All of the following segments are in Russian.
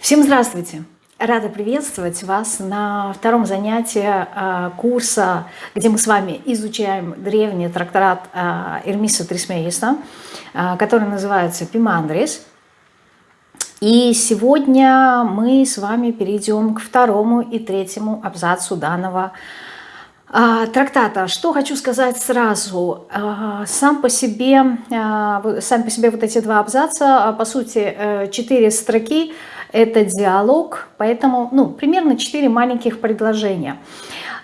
Всем здравствуйте! Рада приветствовать вас на втором занятии а, курса, где мы с вами изучаем древний тракторат а, Эрмиса Трисмеиста, а, который называется «Пимандрис». И сегодня мы с вами перейдем к второму и третьему абзацу данного трактата. Что хочу сказать сразу. Сам по себе, сам по себе вот эти два абзаца, по сути, э, четыре строки – это диалог, поэтому ну, примерно 4 маленьких предложения.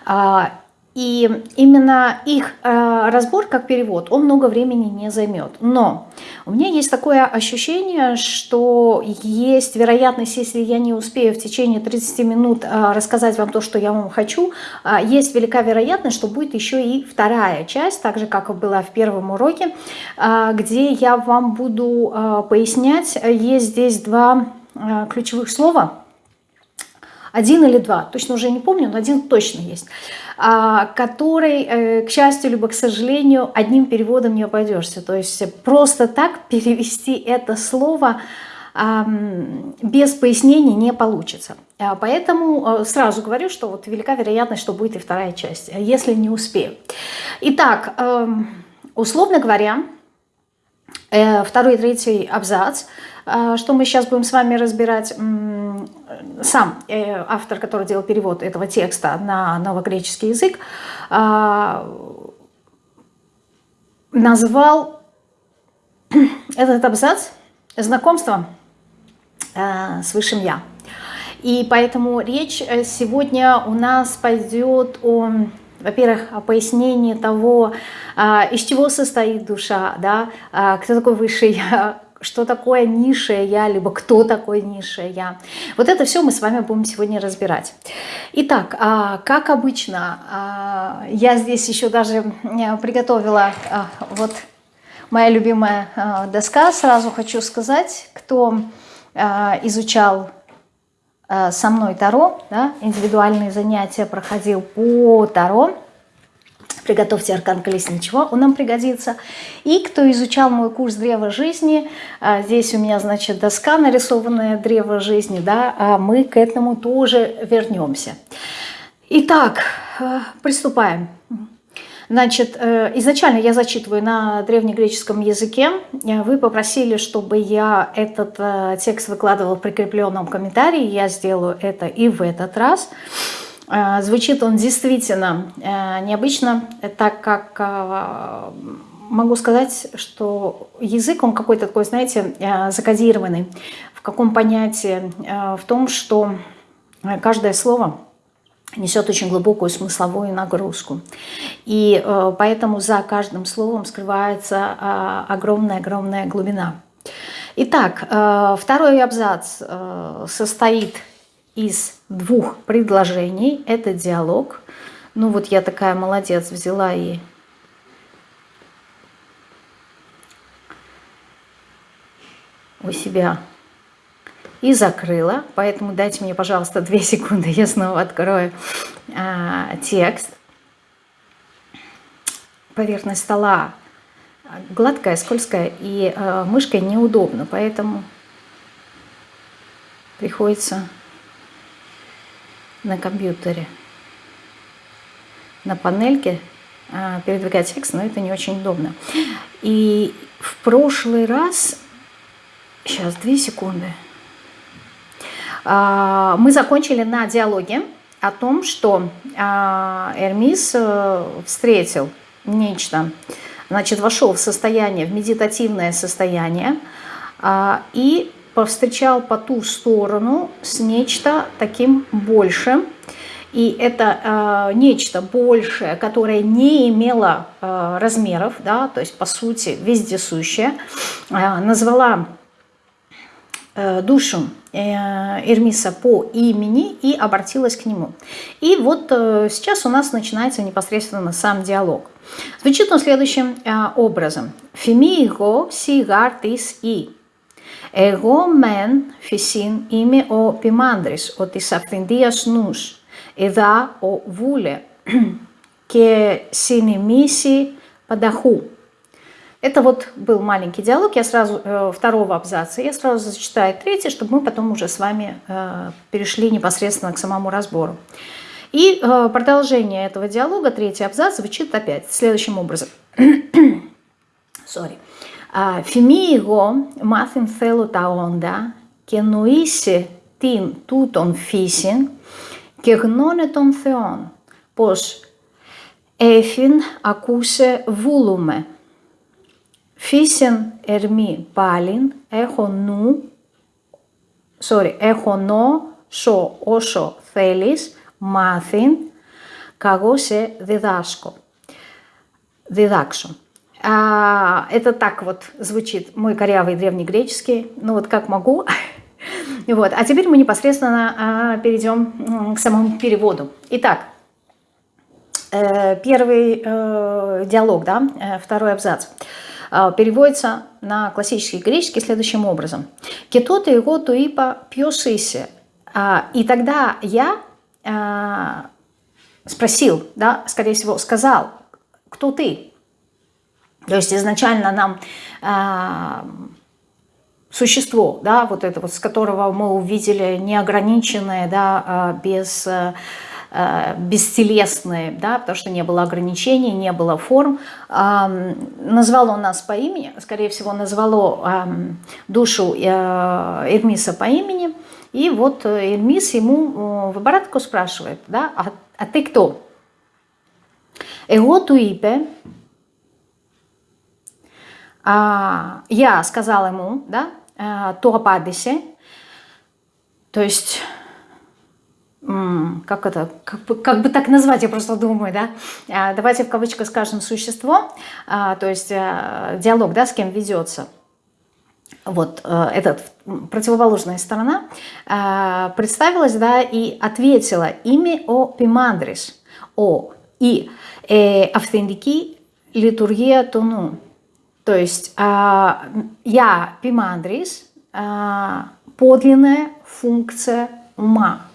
А, и именно их э, разбор как перевод, он много времени не займет. Но у меня есть такое ощущение, что есть вероятность, если я не успею в течение 30 минут э, рассказать вам то, что я вам хочу, есть велика вероятность, что будет еще и вторая часть, так же, как была в первом уроке, где я вам буду пояснять. Есть здесь два ключевых слова, один или два, точно уже не помню, но один точно есть, а, который, э, к счастью, либо к сожалению, одним переводом не обойдешься. То есть просто так перевести это слово без пояснений не получится. А, поэтому э, сразу говорю, что вот велика вероятность, что будет и вторая часть, если не успею. Итак, эм, условно говоря, второй и третий абзац – что мы сейчас будем с вами разбирать? Сам э, автор, который делал перевод этого текста на новогреческий язык, а, назвал этот абзац знакомством э, с Высшим Я. И поэтому речь э, сегодня у нас пойдет о, во-первых, о пояснении того, а, из чего состоит душа, да, кто такой Высший Я, что такое низшее я, либо кто такой низшее я. Вот это все мы с вами будем сегодня разбирать. Итак, а, как обычно, а, я здесь еще даже приготовила а, вот моя любимая доска. Сразу хочу сказать, кто изучал со мной Таро, да, индивидуальные занятия проходил по Таро, приготовьте аркан колесничего, он нам пригодится. И кто изучал мой курс древа жизни, а, здесь у меня, значит, доска нарисованная древо жизни, да, а мы к этому тоже вернемся. Итак, э, приступаем. Значит, э, изначально я зачитываю на древнегреческом языке. Вы попросили, чтобы я этот э, текст выкладывал в прикрепленном комментарии. Я сделаю это и в этот раз. Э, звучит он действительно э, необычно, так как э, могу сказать, что язык, он какой-то такой, знаете, закодированный. В каком понятии? В том, что каждое слово несет очень глубокую смысловую нагрузку. И поэтому за каждым словом скрывается огромная-огромная глубина. Итак, второй абзац состоит из двух предложений. Это диалог. Ну вот я такая молодец, взяла и у себя и закрыла. Поэтому дайте мне, пожалуйста, две секунды, я снова открою а, текст. Поверхность стола гладкая, скользкая, и а, мышкой неудобно, поэтому приходится на компьютере. На панельке а, передвигать текст, но это не очень удобно. И в прошлый раз, сейчас, две секунды, а, мы закончили на диалоге о том, что а, Эрмис э, встретил нечто, значит, вошел в состояние, в медитативное состояние, и повстречал по ту сторону с нечто таким большим. И это э, нечто большее, которое не имело э, размеров, да, то есть по сути вездесущее, э, назвала э, душу э, Эрмиса по имени и обратилась к нему. И вот э, сейчас у нас начинается непосредственно сам диалог. Звучит он следующим э, образом. «Фемиго сигартис и». Εγώ μεν φυσίν είμαι ο ποιμάνδρης, ο της αυθεντίας νους, εδά ο βούλε και συνημίσει πανταχού. Это вот был маленький диалог, я сразу э, второго абзаца, я сразу зачитаю третий, чтобы мы потом уже с вами э, перешли непосредственно к самому разбору. И э, продолжение этого диалога, третий абзац, звучит опять следующим образом. Sorry. Φημί εγώ μάθην θέλω τα όντα και νοήσει την τούτον φύσιν και γνώνε των Θεών, πως έφην ακούσε βούλουμε. Φύσιν ερμή πάλιν, έχω νου, sorry, έχω νο, σο, όσο θέλεις, μάθην, καγώ σε διδάσκω, διδάξω. А, это так вот звучит мой корявый древнегреческий, ну вот как могу. Вот. А теперь мы непосредственно а, перейдем к самому переводу. Итак, э, первый э, диалог, да, э, второй абзац, переводится на классический греческий следующим образом. «Кетота его туипа пьосисе». И тогда я спросил, да, скорее всего, сказал, кто ты? То есть изначально нам э, существо, да, вот это вот, с которого мы увидели неограниченное, да, а, без, э, бестелесное, да, потому что не было ограничений, не было форм, э, назвало нас по имени, скорее всего, назвало э, душу э, Эрмиса по имени, и вот э, Эрмис ему э, в оборотку спрашивает, да, а, а ты кто? Эго туипе, а, я сказал ему, да, э, то ападисе, то есть, как это, как бы, как бы так назвать, я просто думаю, да, э, давайте в кавычках скажем существо, э, то есть диалог, да, с кем ведется. Вот эта противоположная сторона представилась, да, и ответила имя о пимандрис, о и э, автентики литургия тону то есть а, я, пимандрис, а, подлинная функция ума.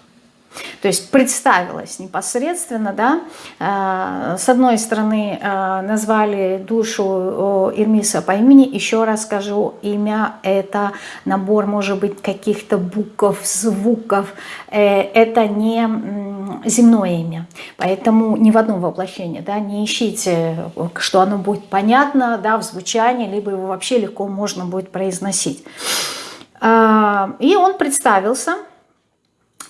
То есть представилась непосредственно, да, а, с одной стороны назвали душу Ирмиса по имени, еще раз скажу, имя это набор, может быть, каких-то букв, звуков, э, это не земное имя. Поэтому ни в одном воплощении да, не ищите, что оно будет понятно да, в звучании, либо его вообще легко можно будет произносить. И он представился,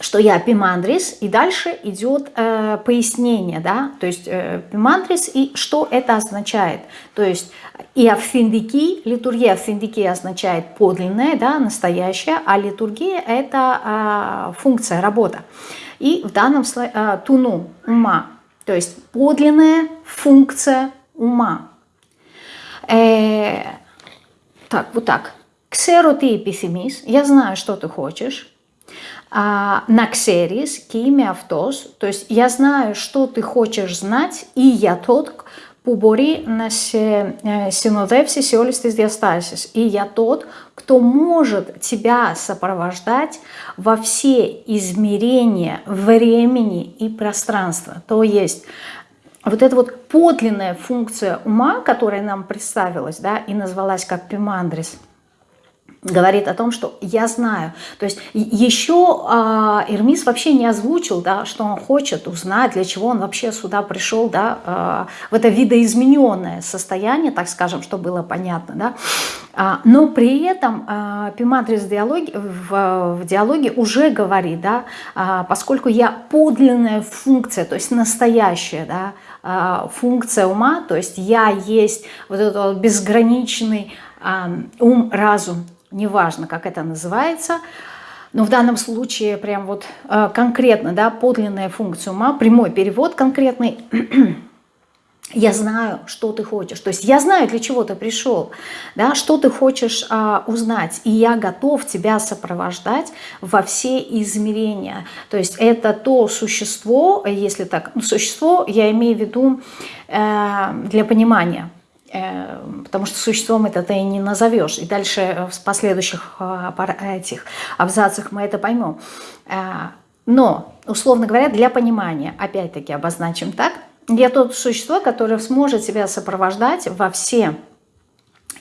что я пимандрис, и дальше идет э, пояснение, да, то есть э, пимандрис и что это означает. То есть и афиндики, литургия афиндики означает подлинная, да, настоящая, а литургия это э, функция, работа. И в данном случае э, туну, ума, то есть подлинная функция ума. Э, так, вот так. Ксеру ты эпифемис, я знаю, что ты хочешь. А, на ξέρεις και είμαι αυτός, то есть я знаю, что ты хочешь знать, и я тот, που μπορεί να σε συνοδεύσει σε όλες τις διαστάσεις. И я тот, кто может тебя сопровождать во все измерения времени и пространства. То есть вот эта вот подлинная функция ума, которая нам представилась, да, и назвалась как пимандрис – говорит о том, что я знаю. То есть еще а, Эрмис вообще не озвучил, да, что он хочет узнать, для чего он вообще сюда пришел, да, а, в это видоизмененное состояние, так скажем, что было понятно. Да. А, но при этом а, Пиматрис в диалоге, в, в диалоге уже говорит, да, а, поскольку я подлинная функция, то есть настоящая, да, функция ума, то есть я есть вот этот безграничный ум, разум, неважно, как это называется, но в данном случае прям вот э, конкретно, да, подлинная функция ума, прямой перевод конкретный, я знаю, что ты хочешь. То есть я знаю, для чего ты пришел, да, что ты хочешь а, узнать. И я готов тебя сопровождать во все измерения. То есть это то существо, если так, ну, существо я имею в виду э, для понимания – потому что существом это ты не назовешь. И дальше в последующих а, этих абзацах мы это поймем. Э, но, условно говоря, для понимания, опять-таки обозначим так, я тот существо, которое сможет себя сопровождать во все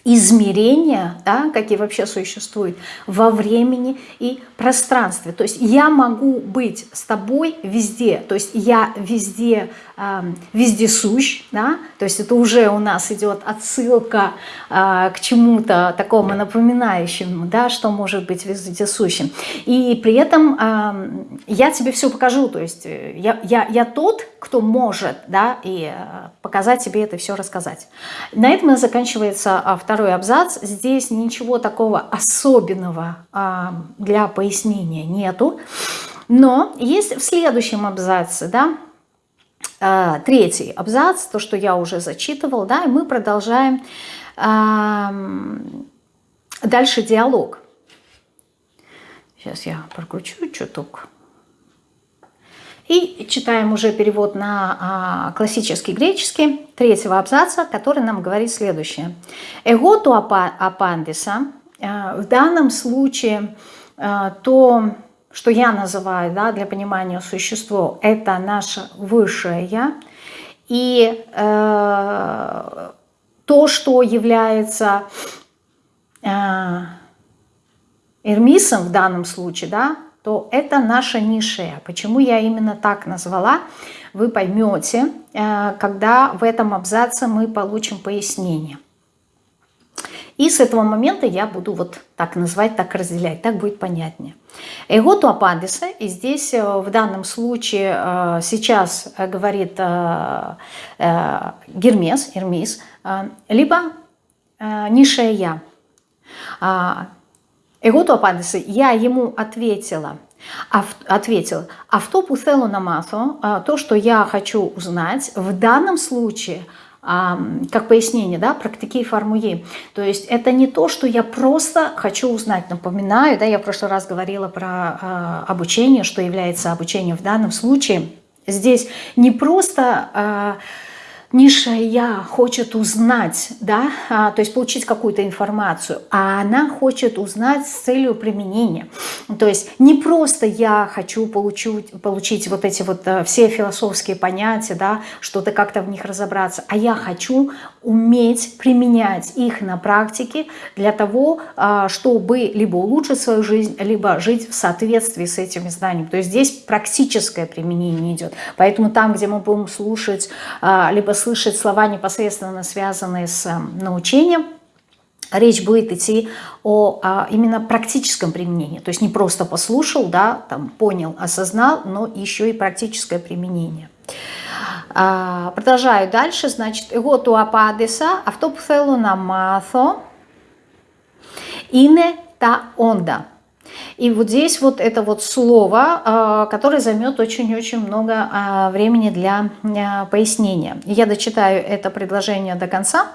измерения, да, какие вообще существуют, во времени и пространстве. То есть я могу быть с тобой везде, то есть я везде, э, везде сущ, да, то есть это уже у нас идет отсылка э, к чему-то такому напоминающему, да, что может быть вездесущим. И при этом э, я тебе все покажу, то есть э, я, я, я тот, кто может, да, и э, показать тебе это все рассказать. На этом заканчивается второй абзац. Здесь ничего такого особенного а, для пояснения нету. Но есть в следующем абзаце, да, а, третий абзац, то, что я уже зачитывал, да, и мы продолжаем а, дальше диалог. Сейчас я прокручу чуток. И читаем уже перевод на а, классический греческий третьего абзаца, который нам говорит следующее. «Эготу апандиса» а, в данном случае а, то, что я называю да, для понимания существо, это наше высшее «я». И э, то, что является э, Эрмисом в данном случае, да, то это наша низшая. Почему я именно так назвала, вы поймете, э, когда в этом абзаце мы получим пояснение. И с этого момента я буду вот так называть, так разделять, так будет понятнее. Эго апандиса, и здесь э, в данном случае э, сейчас говорит Гермес, Эрмис, либо низшее я. А, Эготу апандиса, я ему ответила, ответил, автопу целу намасу, то, что я хочу узнать, в данном случае, как пояснение, да, практики формуи. То есть это не то, что я просто хочу узнать. Напоминаю, да, я в прошлый раз говорила про а, обучение, что является обучением в данном случае. Здесь не просто а, низшее «я» хочет узнать, да, а, то есть получить какую-то информацию, а она хочет узнать с целью применения. То есть не просто я хочу получить, получить вот эти вот а, все философские понятия, да, что-то как-то в них разобраться, а я хочу уметь применять их на практике для того, а, чтобы либо улучшить свою жизнь, либо жить в соответствии с этими знаниями. То есть здесь практическое применение идет. Поэтому там, где мы будем слушать а, либо слышать слова, непосредственно связанные с научением, речь будет идти о а, именно практическом применении. То есть не просто послушал, да, там, понял, осознал, но еще и практическое применение. А, продолжаю дальше. Значит, εγώ του απάντησα, αυτό που θέλω να μάθω είναι τα όντα. И вот здесь вот это вот слово, а, которое займет очень-очень много а, времени для а, пояснения. Я дочитаю это предложение до конца,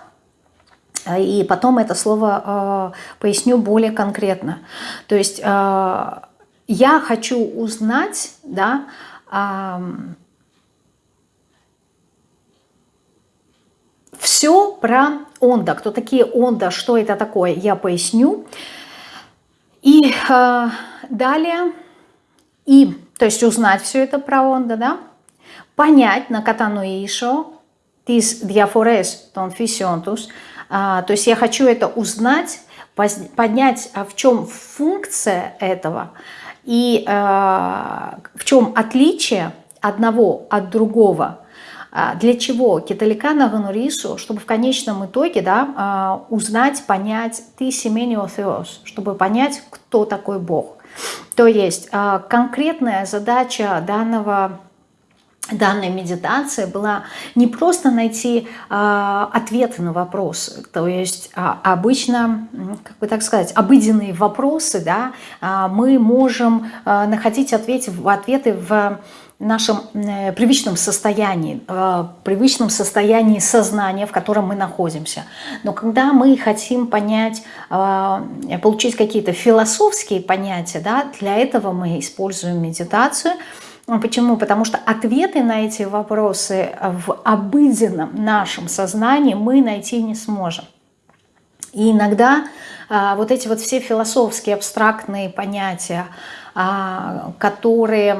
и потом это слово поясню более конкретно. То есть я хочу узнать, да, все про онда. Кто такие онда, что это такое, я поясню. И э, далее, и, то есть узнать все это про Онда, да, понять на катануишо, тис диафорес тон фисионтус, то есть я хочу это узнать, поднять, а в чем функция этого и э, в чем отличие одного от другого – а, для чего? Киталикана ганурису, чтобы в конечном итоге да, а, узнать, понять ты семенио теос, чтобы понять, кто такой Бог. То есть а, конкретная задача данного данной медитации была не просто найти э, ответы на вопросы, то есть э, обычно, как бы так сказать, обыденные вопросы, да, э, мы можем э, находить ответы, ответы в нашем э, привычном состоянии, э, привычном состоянии сознания, в котором мы находимся. Но когда мы хотим понять, э, получить какие-то философские понятия, да, для этого мы используем медитацию. Почему? Потому что ответы на эти вопросы в обыденном нашем сознании мы найти не сможем. И иногда вот эти вот все философские абстрактные понятия, а, которые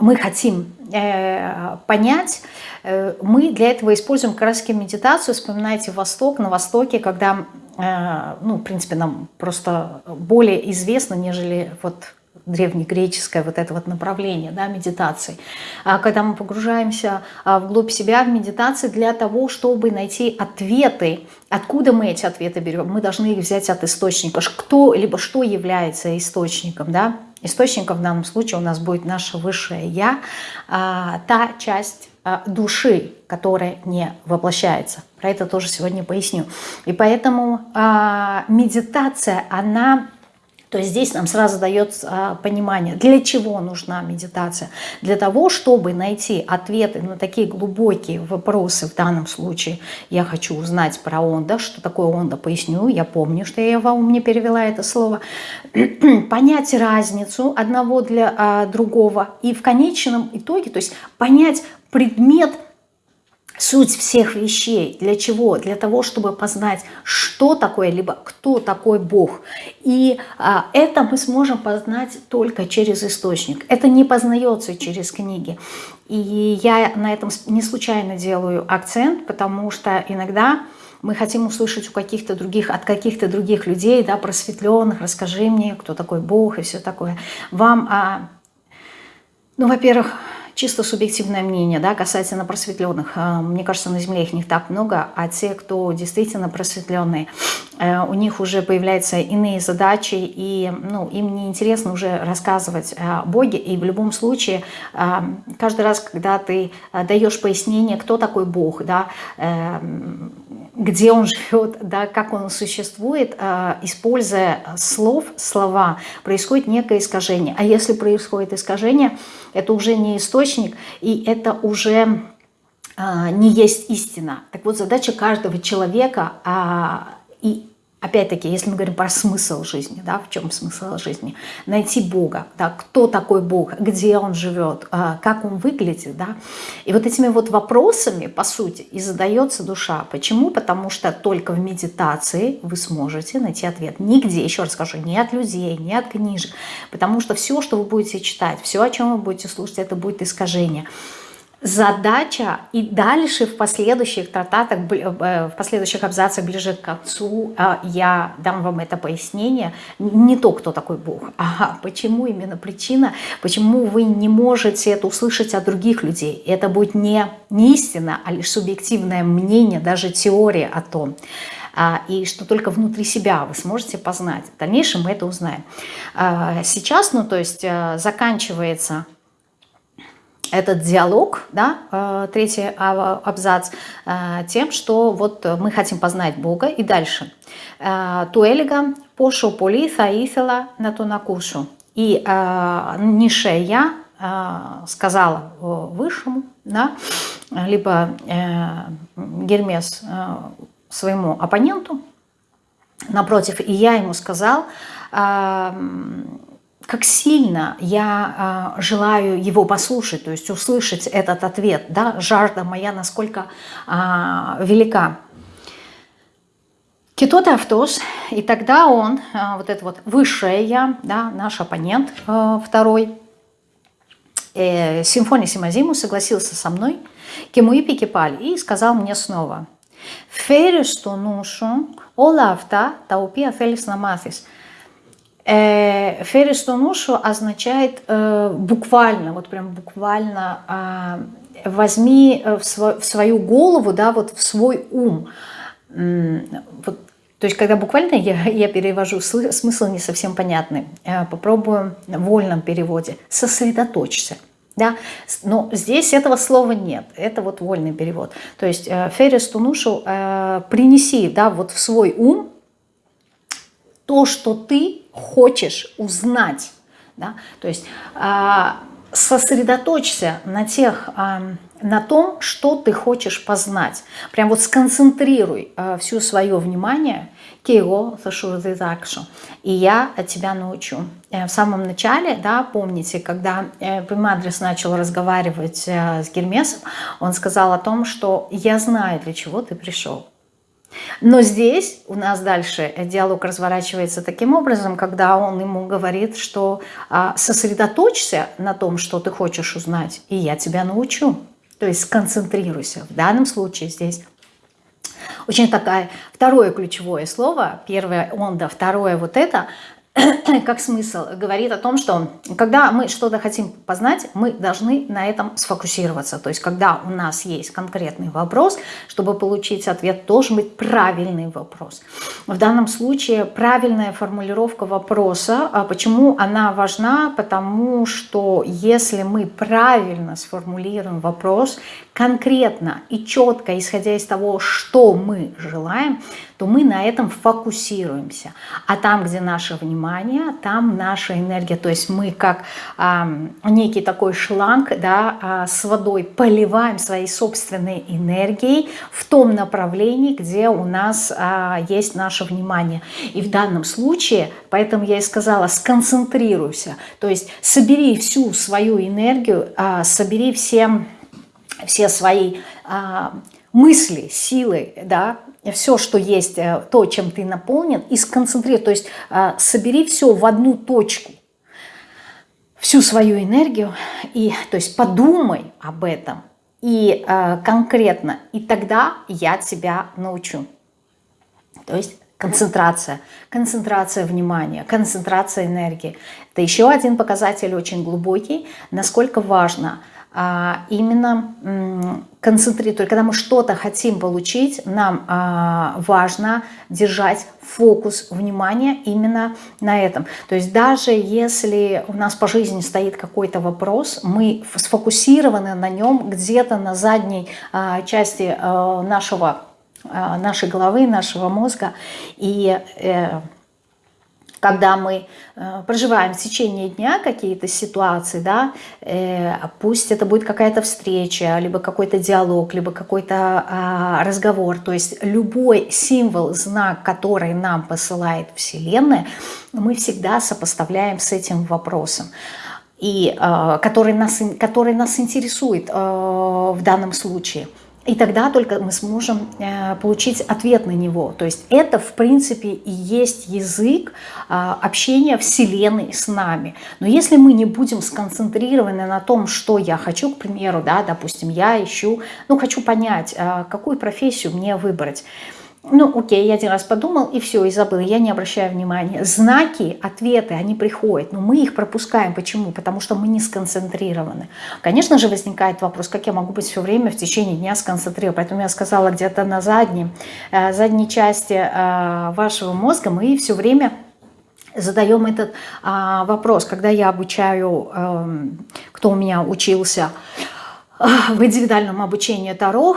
мы хотим э, понять, э, мы для этого используем как медитацию. Вспоминайте Восток. На Востоке, когда, э, ну, в принципе, нам просто более известно, нежели вот древнегреческое вот это вот направление да, медитации. А когда мы погружаемся а, вглубь себя в медитации для того, чтобы найти ответы, откуда мы эти ответы берем, мы должны их взять от источника. Кто, либо что является источником, да? Источником в данном случае у нас будет наше высшее «я», а, та часть души, которая не воплощается. Про это тоже сегодня поясню. И поэтому медитация, она то есть здесь нам сразу дается а, понимание, для чего нужна медитация. Для того, чтобы найти ответы на такие глубокие вопросы, в данном случае. Я хочу узнать про онда, что такое онда, поясню, я помню, что я вам не перевела это слово, понять разницу одного для а, другого. И в конечном итоге, то есть понять предмет суть всех вещей. Для чего? Для того, чтобы познать, что такое, либо кто такой Бог. И а, это мы сможем познать только через источник. Это не познается через книги. И я на этом не случайно делаю акцент, потому что иногда мы хотим услышать у каких-то других, от каких-то других людей, да, просветленных, расскажи мне, кто такой Бог и все такое. Вам, а, ну, во-первых, чисто субъективное мнение да, касательно просветленных. А, мне кажется, на Земле их не так много, а те, кто действительно просветленные, э, у них уже появляются иные задачи, и ну, им не интересно уже рассказывать о Боге. И в любом случае, а, каждый раз, когда ты даешь пояснение, кто такой Бог, да, э, где он живет, да, как он существует, используя слов, слова, происходит некое искажение. А если происходит искажение, это уже не источник, и это уже а, не есть истина. Так вот, задача каждого человека, а, и Опять-таки, если мы говорим про смысл жизни, да, в чем смысл жизни? Найти Бога, да, кто такой Бог, где Он живет, а, как Он выглядит, да. И вот этими вот вопросами, по сути, и задается душа. Почему? Потому что только в медитации вы сможете найти ответ. Нигде, еще раз скажу, не от людей, не от книжек. Потому что все, что вы будете читать, все, о чем вы будете слушать, это будет искажение задача и дальше в последующих трактатах, э, в последующих абзацах ближе к концу э, я дам вам это пояснение. Не то, кто такой Бог, а почему именно причина, почему вы не можете это услышать от других людей. Это будет не, не истина, а лишь субъективное мнение, даже теория о том а, и что только внутри себя вы сможете познать. В дальнейшем мы это узнаем. А, сейчас, ну то есть э, заканчивается этот диалог, да, э, третий абзац, э, тем, что вот мы хотим познать Бога и дальше. Э, Туэлига пошу поли тhaήθела на ту накушу. И Нишея сказала Высшему, да, либо Гермес своему оппоненту, напротив, и я ему сказал, как сильно я э, желаю его послушать, то есть услышать этот ответ, да, жажда моя насколько э, велика. Китот Автос, и тогда он, э, вот это вот высшее я, да, наш оппонент э, второй, э, Симфония Симазиму согласился со мной, Кемуипи Кипаль, и сказал мне снова, «Фересту нушу, олавта, таупия фелис намафис». Э, Ферри означает э, буквально, вот прям буквально а, возьми э, в, свою голову, да, вот в свой ум. Вот, то есть, когда буквально я, я перевожу, смысл не совсем понятный. Попробую в вольном переводе. Сосредоточься. Да? Но здесь этого слова нет. Это вот вольный перевод. То есть, Ферестунушу принеси да, вот в свой ум то, что ты хочешь узнать. Да? То есть а, сосредоточься на, тех, а, на том, что ты хочешь познать. Прям вот сконцентрируй а, все свое внимание Кио и я тебя научу. Э, в самом начале, да, помните, когда э, Пимадрис начал разговаривать э, с Гермесом, он сказал о том, что я знаю, для чего ты пришел. Но здесь у нас дальше диалог разворачивается таким образом, когда он ему говорит, что а, сосредоточься на том, что ты хочешь узнать, и я тебя научу. То есть сконцентрируйся. В данном случае здесь очень такая, второе ключевое слово, первое он, да, второе вот это, как смысл, говорит о том, что когда мы что-то хотим познать, мы должны на этом сфокусироваться. То есть, когда у нас есть конкретный вопрос, чтобы получить ответ, должен быть правильный вопрос. В данном случае правильная формулировка вопроса. А почему она важна? Потому что если мы правильно сформулируем вопрос, конкретно и четко, исходя из того, что мы желаем, то мы на этом фокусируемся. А там, где наше внимание, там наша энергия. То есть мы как э, некий такой шланг да, э, с водой поливаем своей собственной энергией в том направлении, где у нас э, есть наше внимание. И в данном случае, поэтому я и сказала, сконцентрируйся. То есть собери всю свою энергию, э, собери все, все свои... Э, мысли, силы, да, все, что есть, э, то, чем ты наполнен, и сконцентрируй, то есть э, собери все в одну точку, всю свою энергию, и, то есть подумай об этом, и э, конкретно, и тогда я тебя научу. То есть концентрация, концентрация внимания, концентрация энергии. Это еще один показатель очень глубокий, насколько важно – именно концентрировать. Когда мы что-то хотим получить, нам а, важно держать фокус внимания именно на этом. То есть даже если у нас по жизни стоит какой-то вопрос, мы сфокусированы на нем где-то на задней а, части нашего, нашей головы, нашего мозга. И э, когда мы э, проживаем в течение дня какие-то ситуации, да, э, пусть это будет какая-то встреча, либо какой-то диалог, либо какой-то э, разговор, то есть любой символ, знак, который нам посылает Вселенная, мы всегда сопоставляем с этим вопросом и э, который нас который нас интересует э, в данном случае. И тогда только мы сможем э, получить ответ на него. То есть это, в принципе, и есть язык а, общения Вселенной с нами. Но если мы не будем сконцентрированы на том, что я хочу, к примеру, да, допустим, я ищу, ну, хочу понять, а, какую профессию мне выбрать, ну, окей, я один раз подумал, и все, и забыл, я не обращаю внимания. Знаки, ответы, они приходят, но мы их пропускаем. Почему? Потому что мы не сконцентрированы. Конечно же, возникает вопрос, как я могу быть все время в течение дня сконцентрирован. Поэтому я сказала, где-то на задней, э, задней части э, вашего мозга мы все время задаем этот а, вопрос. Когда я обучаю, эм, кто у меня учился, в индивидуальном обучении Таро.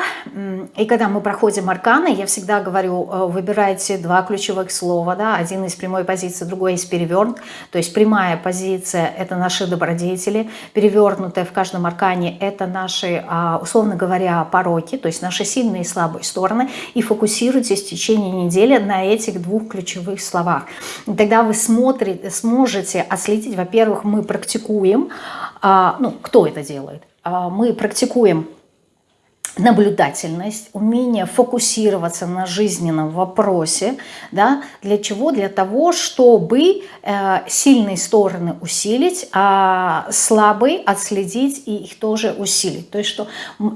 И когда мы проходим арканы, я всегда говорю, э, выбирайте два ключевых слова. Да? Один из прямой позиции, другой из перевернут. То есть прямая позиция – это наши добродетели. Перевернутая в каждом аркане – это наши, а, условно говоря, пороки, то есть наши сильные и слабые стороны. И фокусируйтесь в течение недели на этих двух ключевых словах. И тогда вы смотрите, сможете отследить, во-первых, мы практикуем, а, ну, кто это делает? А, мы практикуем наблюдательность, умение фокусироваться на жизненном вопросе. Да? Для чего? Для того, чтобы э, сильные стороны усилить, а слабые отследить и их тоже усилить. То есть что,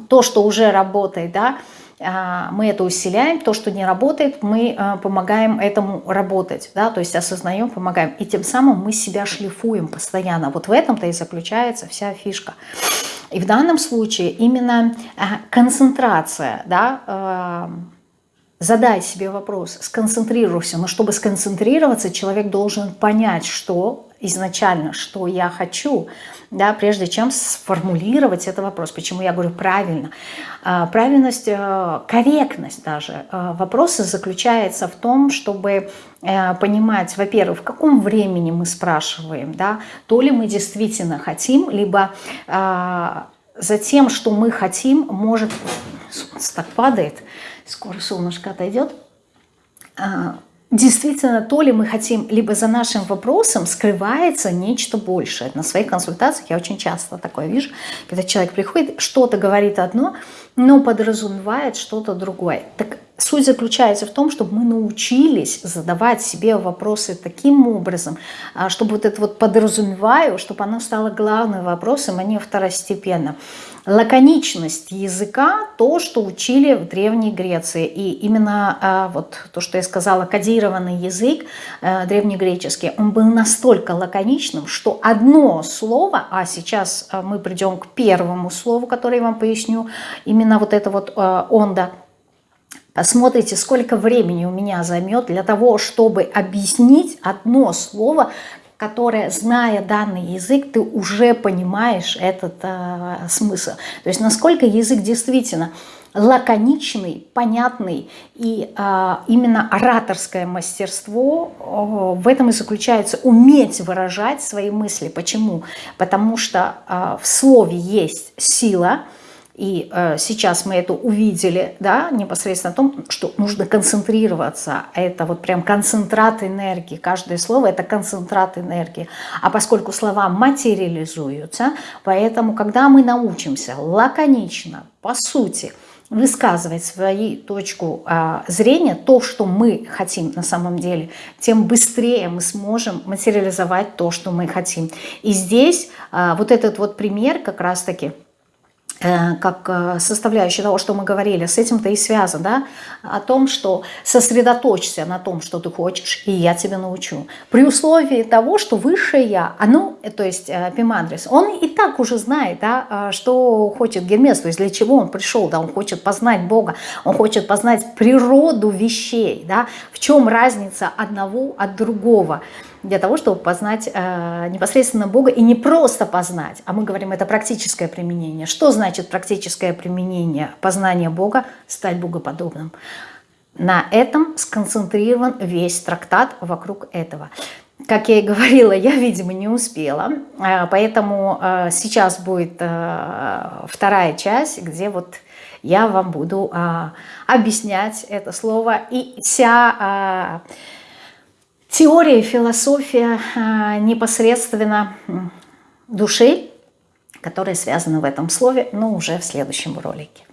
то, что уже работает, да, а, мы это усиляем, то, что не работает, мы а, помогаем этому работать, да, то есть осознаем, помогаем. И тем самым мы себя шлифуем постоянно. Вот в этом-то и заключается вся фишка. И в данном случае именно а, концентрация, да, задай себе вопрос, сконцентрируйся. Но чтобы сконцентрироваться, человек должен понять, что изначально, что я хочу, да, прежде чем сформулировать этот вопрос. Почему я говорю правильно? А, правильность, э, корректность даже э, вопроса заключается в том, чтобы э, понимать, во-первых, в каком времени мы спрашиваем, да, то ли мы действительно хотим, либо за тем, что мы хотим, может... Солнце так падает, скоро солнышко отойдет а, действительно то ли мы хотим, либо за нашим вопросом скрывается нечто большее. На своих консультациях я очень часто такое вижу, когда человек приходит, что-то говорит одно, но подразумевает что-то другое. Так Суть заключается в том, чтобы мы научились задавать себе вопросы таким образом, а, чтобы вот это вот подразумеваю, чтобы оно стало главным вопросом, а не второстепенно. Лаконичность языка – то, что учили в Древней Греции. И именно а, вот то, что я сказала, кодированный язык а, древнегреческий, он был настолько лаконичным, что одно слово, а сейчас мы придем к первому слову, которое я вам поясню, именно вот это вот а, «онда», Посмотрите, сколько времени у меня займет для того, чтобы объяснить одно слово, которое, зная данный язык, ты уже понимаешь этот э, смысл. То есть насколько язык действительно лаконичный, понятный, и э, именно ораторское мастерство э, в этом и заключается, уметь выражать свои мысли. Почему? Потому что э, в слове есть сила, и э, сейчас мы это увидели, да, непосредственно о том, что нужно концентрироваться. Это вот прям концентрат энергии. Каждое слово – это концентрат энергии. А поскольку слова материализуются, поэтому, когда мы научимся лаконично, по сути, высказывать свою точку э, зрения, то, что мы хотим на самом деле, тем быстрее мы сможем материализовать то, что мы хотим. И здесь э, вот этот вот пример как раз-таки – как э, составляющая того, что мы говорили, с этим-то и связано, да, о том, что сосредоточься на том, что ты хочешь, и я тебя научу. При условии того, что высшее я, оно, то есть э, Пимандрис, он и так уже знает, да, что хочет Гермес, то есть для чего он пришел, да, он хочет познать Бога, он хочет познать природу вещей, да, в чем разница одного от другого для того, чтобы познать э, непосредственно Бога, и не просто познать, а мы говорим, это практическое применение. Что значит практическое применение познания Бога? Стать богоподобным. На этом сконцентрирован весь трактат вокруг этого. Как я и говорила, я, видимо, не успела, э, поэтому э, сейчас будет э, вторая часть, где вот я вам буду объяснять это слово и вся теория, философия а, непосредственно души, которая связана в этом слове, но уже в следующем ролике.